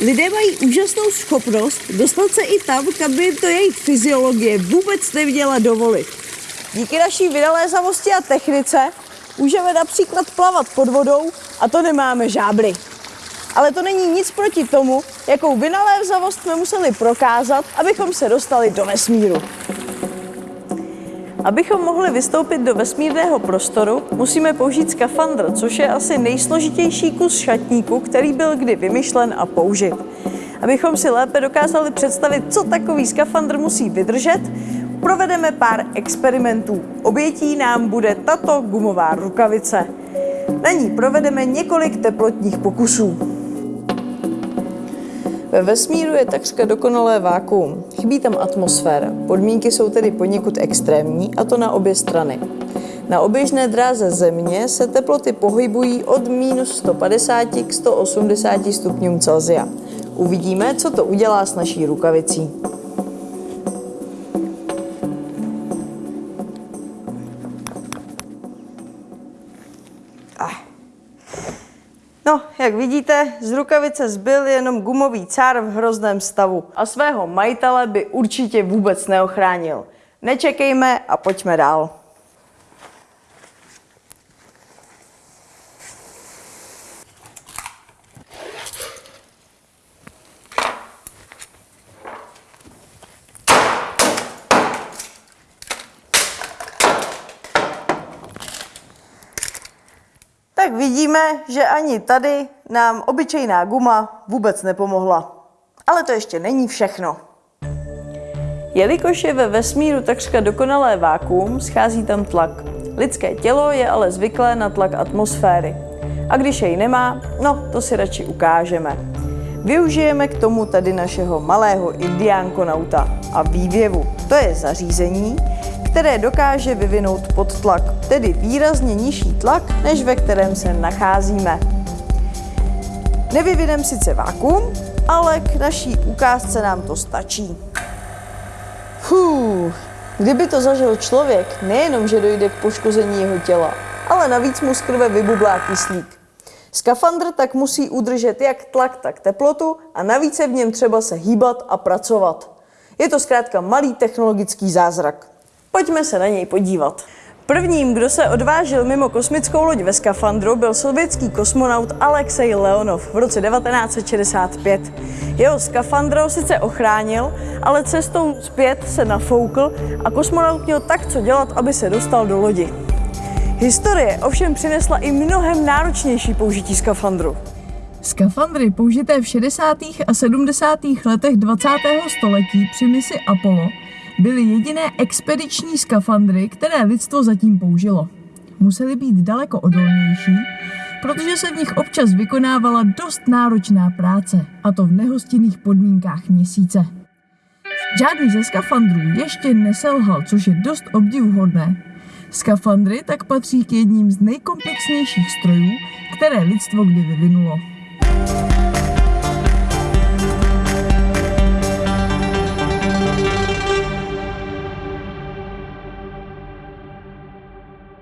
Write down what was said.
Lidé mají úžasnou schopnost dostat se i tam, kam by to jejich fyziologie vůbec neměla dovolit. Díky naší vynalézavosti a technice můžeme například plavat pod vodou a to nemáme žábry. Ale to není nic proti tomu, jakou vynalézavost jsme museli prokázat, abychom se dostali do vesmíru. Abychom mohli vystoupit do vesmírného prostoru, musíme použít skafandr, což je asi nejsložitější kus šatníku, který byl kdy vymyšlen a použit. Abychom si lépe dokázali představit, co takový skafandr musí vydržet, provedeme pár experimentů. Obětí nám bude tato gumová rukavice. Na ní provedeme několik teplotních pokusů. Ve vesmíru je takřka dokonalé vákuum. Chybí tam atmosféra. Podmínky jsou tedy poněkud extrémní, a to na obě strany. Na oběžné dráze Země se teploty pohybují od minus 150 k 180 stupňům Celsia. Uvidíme, co to udělá s naší rukavicí. No, jak vidíte, z rukavice zbyl jenom gumový cár v hrozném stavu a svého majitele by určitě vůbec neochránil. Nečekejme a pojďme dál. Tak vidíme, že ani tady nám obyčejná guma vůbec nepomohla. Ale to ještě není všechno. Jelikož je ve vesmíru takřka dokonalé vákuum, schází tam tlak. Lidské tělo je ale zvyklé na tlak atmosféry. A když jej nemá, no to si radši ukážeme. Využijeme k tomu tady našeho malého indiánkonauta a vývěvu. To je zařízení, které dokáže vyvinout podtlak, tedy výrazně nižší tlak, než ve kterém se nacházíme. Nevyvineme sice vákum, ale k naší ukázce nám to stačí. Fuh, kdyby to zažil člověk, nejenom, že dojde k poškození jeho těla, ale navíc mu z krve vybublá kyslík. Skafandr tak musí udržet jak tlak, tak teplotu a navíc je v něm třeba se hýbat a pracovat. Je to zkrátka malý technologický zázrak. Pojďme se na něj podívat. Prvním, kdo se odvážil mimo kosmickou loď ve skafandru, byl sovětský kosmonaut Alexej Leonov v roce 1965. Jeho skafandr sice ochránil, ale cestou zpět se nafoukl a kosmonaut měl tak co dělat, aby se dostal do lodi. Historie ovšem přinesla i mnohem náročnější použití skafandru. Skafandry použité v 60. a 70. letech 20. století při misi Apollo byly jediné expediční skafandry, které lidstvo zatím použilo. Musely být daleko odolnější, protože se v nich občas vykonávala dost náročná práce, a to v nehostinných podmínkách měsíce. Žádný ze skafandrů ještě neselhal, což je dost obdivuhodné. Skafandry tak patří k jedním z nejkomplexnějších strojů, které lidstvo kdy vyvinulo.